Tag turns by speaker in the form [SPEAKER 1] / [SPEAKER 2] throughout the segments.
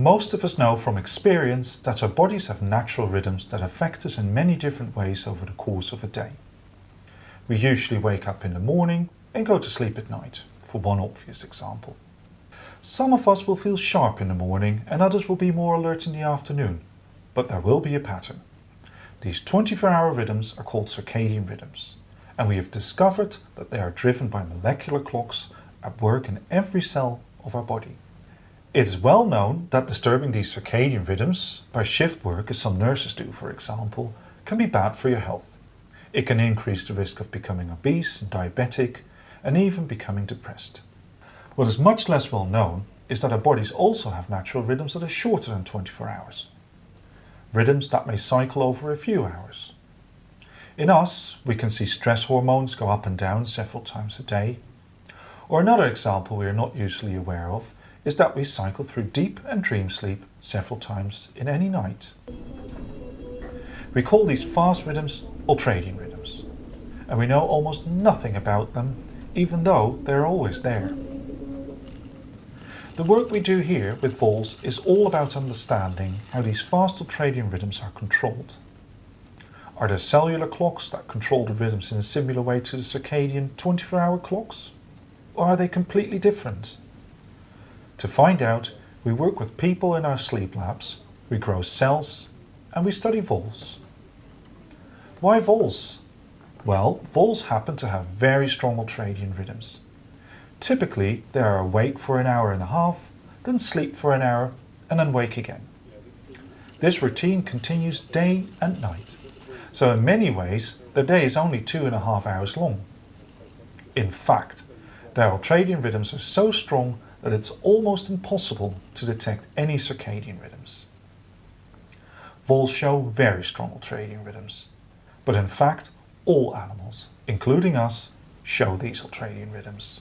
[SPEAKER 1] Most of us know from experience that our bodies have natural rhythms that affect us in many different ways over the course of a day. We usually wake up in the morning and go to sleep at night, for one obvious example. Some of us will feel sharp in the morning and others will be more alert in the afternoon, but there will be a pattern. These 24-hour rhythms are called circadian rhythms, and we have discovered that they are driven by molecular clocks at work in every cell of our body. It is well known that disturbing these circadian rhythms by shift work, as some nurses do for example, can be bad for your health. It can increase the risk of becoming obese and diabetic and even becoming depressed. What is much less well known is that our bodies also have natural rhythms that are shorter than 24 hours. Rhythms that may cycle over a few hours. In us, we can see stress hormones go up and down several times a day. Or another example we are not usually aware of is that we cycle through deep and dream sleep several times in any night. We call these fast rhythms ultradian rhythms, and we know almost nothing about them, even though they're always there. The work we do here with voles is all about understanding how these fast ultradian rhythms are controlled. Are there cellular clocks that control the rhythms in a similar way to the circadian 24-hour clocks? Or are they completely different? To find out, we work with people in our sleep labs, we grow cells, and we study voles. Why voles? Well, voles happen to have very strong ultradian rhythms. Typically, they are awake for an hour and a half, then sleep for an hour, and then wake again. This routine continues day and night. So in many ways, the day is only two and a half hours long. In fact, their ultradian rhythms are so strong that it's almost impossible to detect any circadian rhythms. Voles show very strong ultradian rhythms, but in fact, all animals, including us, show these ultradian rhythms.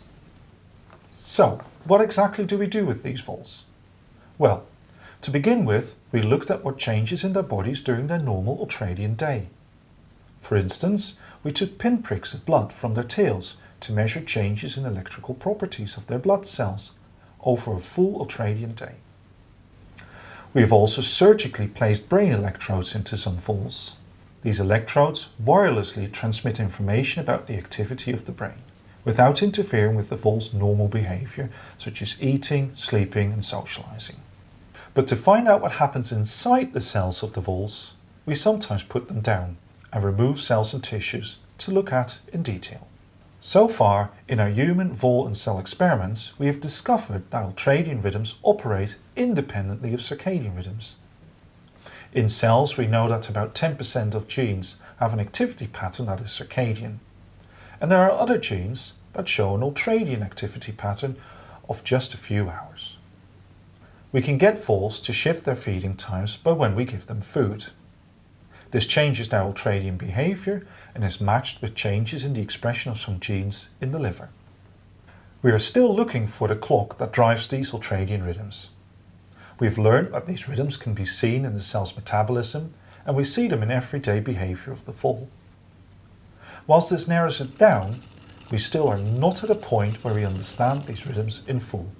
[SPEAKER 1] So, what exactly do we do with these voles? Well, to begin with, we looked at what changes in their bodies during their normal ultradian day. For instance, we took pinpricks of blood from their tails to measure changes in electrical properties of their blood cells over a full ultradian day. We have also surgically placed brain electrodes into some voles. These electrodes wirelessly transmit information about the activity of the brain, without interfering with the vole's normal behavior, such as eating, sleeping and socializing. But to find out what happens inside the cells of the voles, we sometimes put them down and remove cells and tissues to look at in detail. So far, in our human vole and cell experiments, we have discovered that ultradian rhythms operate independently of circadian rhythms. In cells, we know that about 10% of genes have an activity pattern that is circadian. And there are other genes that show an ultradian activity pattern of just a few hours. We can get voles to shift their feeding times by when we give them food. This changes their ultradian behavior and is matched with changes in the expression of some genes in the liver. We are still looking for the clock that drives these ultradian rhythms. We've learned that these rhythms can be seen in the cell's metabolism and we see them in everyday behavior of the vole. Whilst this narrows it down, we still are not at a point where we understand these rhythms in full.